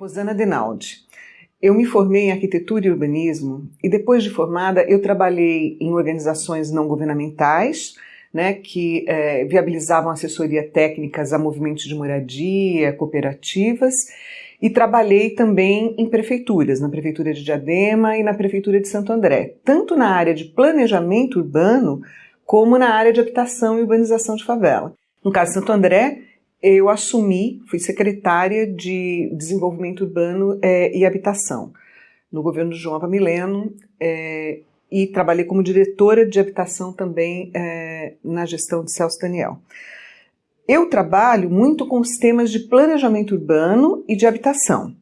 Rosana Denaldi. Eu me formei em arquitetura e urbanismo e depois de formada eu trabalhei em organizações não governamentais, né, que é, viabilizavam assessoria técnicas a movimentos de moradia, cooperativas e trabalhei também em prefeituras, na prefeitura de Diadema e na prefeitura de Santo André, tanto na área de planejamento urbano como na área de habitação e urbanização de favela. No caso de Santo André, eu assumi, fui secretária de Desenvolvimento Urbano é, e Habitação no governo de João Avamileno é, e trabalhei como diretora de habitação também é, na gestão de Celso Daniel. Eu trabalho muito com os temas de planejamento urbano e de habitação.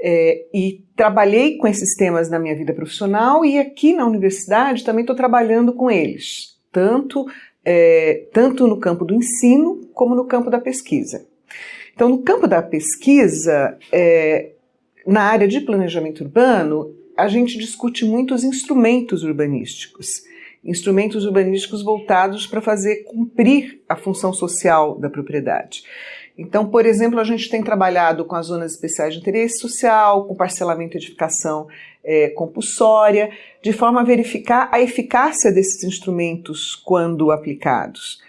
É, e trabalhei com esses temas na minha vida profissional e aqui na universidade também estou trabalhando com eles, tanto é, tanto no campo do ensino como no campo da pesquisa. Então, no campo da pesquisa, é, na área de planejamento urbano, a gente discute muito os instrumentos urbanísticos. Instrumentos urbanísticos voltados para fazer cumprir a função social da propriedade. Então, por exemplo, a gente tem trabalhado com as zonas especiais de interesse social, com parcelamento e edificação é, compulsória, de forma a verificar a eficácia desses instrumentos quando aplicados.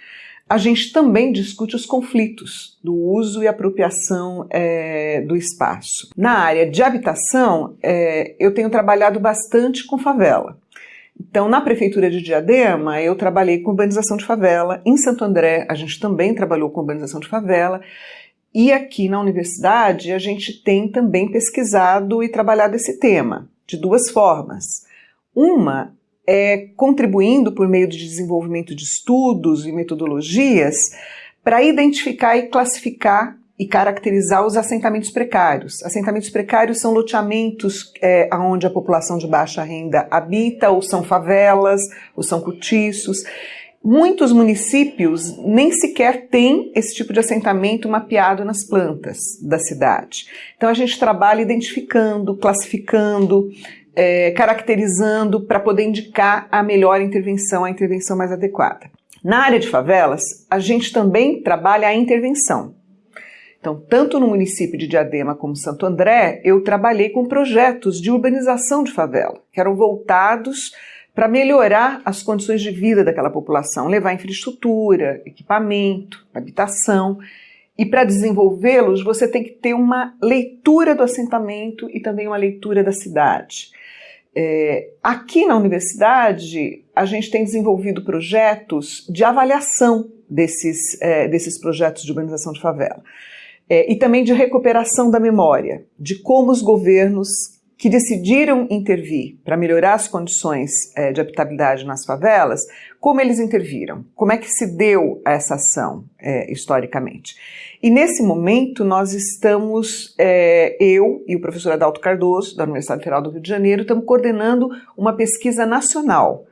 A gente também discute os conflitos do uso e apropriação é, do espaço. Na área de habitação, é, eu tenho trabalhado bastante com favela. Então, na Prefeitura de Diadema, eu trabalhei com urbanização de favela. Em Santo André, a gente também trabalhou com urbanização de favela. E aqui na universidade, a gente tem também pesquisado e trabalhado esse tema, de duas formas. Uma é contribuindo por meio de desenvolvimento de estudos e metodologias para identificar e classificar e caracterizar os assentamentos precários. Assentamentos precários são loteamentos é, onde a população de baixa renda habita, ou são favelas, ou são cortiços. Muitos municípios nem sequer têm esse tipo de assentamento mapeado nas plantas da cidade. Então a gente trabalha identificando, classificando, é, caracterizando para poder indicar a melhor intervenção, a intervenção mais adequada. Na área de favelas, a gente também trabalha a intervenção. Então, tanto no município de Diadema como Santo André, eu trabalhei com projetos de urbanização de favela, que eram voltados para melhorar as condições de vida daquela população, levar infraestrutura, equipamento, habitação. E para desenvolvê-los, você tem que ter uma leitura do assentamento e também uma leitura da cidade. É, aqui na universidade, a gente tem desenvolvido projetos de avaliação desses, é, desses projetos de urbanização de favela é, e também de recuperação da memória, de como os governos que decidiram intervir para melhorar as condições é, de habitabilidade nas favelas, como eles interviram, como é que se deu essa ação é, historicamente. E nesse momento nós estamos, é, eu e o professor Adalto Cardoso, da Universidade Federal do Rio de Janeiro, estamos coordenando uma pesquisa nacional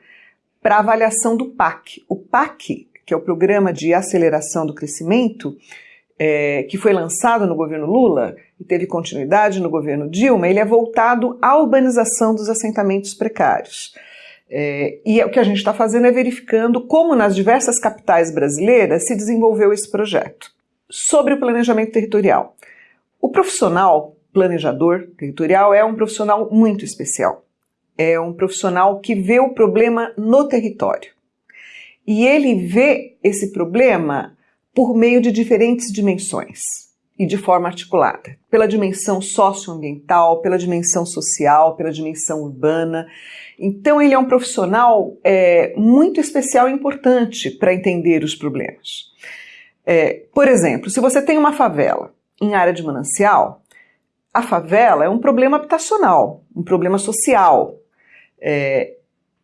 para avaliação do PAC. O PAC, que é o Programa de Aceleração do Crescimento, é, que foi lançado no governo Lula e teve continuidade no governo Dilma, ele é voltado à urbanização dos assentamentos precários. É, e o que a gente está fazendo é verificando como nas diversas capitais brasileiras se desenvolveu esse projeto. Sobre o planejamento territorial. O profissional planejador territorial é um profissional muito especial. É um profissional que vê o problema no território. E ele vê esse problema por meio de diferentes dimensões e de forma articulada, pela dimensão socioambiental, pela dimensão social, pela dimensão urbana. Então, ele é um profissional é, muito especial e importante para entender os problemas. É, por exemplo, se você tem uma favela em área de manancial, a favela é um problema habitacional, um problema social. É,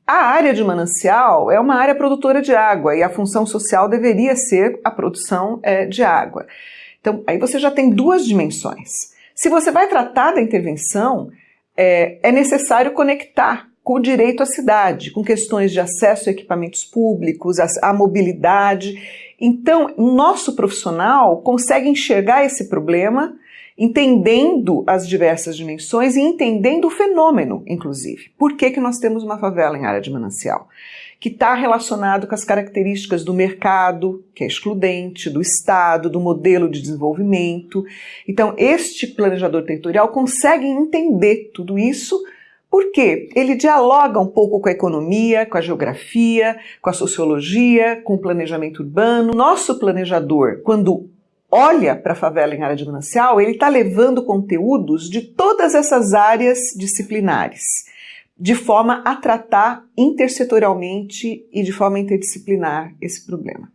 a área de manancial é uma área produtora de água e a função social deveria ser a produção é, de água. Então, aí você já tem duas dimensões. Se você vai tratar da intervenção, é, é necessário conectar com o direito à cidade, com questões de acesso a equipamentos públicos, a mobilidade. Então, o nosso profissional consegue enxergar esse problema entendendo as diversas dimensões e entendendo o fenômeno, inclusive. Por que, que nós temos uma favela em área de manancial? Que está relacionado com as características do mercado, que é excludente, do Estado, do modelo de desenvolvimento. Então, este planejador territorial consegue entender tudo isso porque ele dialoga um pouco com a economia, com a geografia, com a sociologia, com o planejamento urbano. Nosso planejador, quando olha para a favela em área de manancial, ele está levando conteúdos de todas essas áreas disciplinares, de forma a tratar intersetorialmente e de forma interdisciplinar esse problema.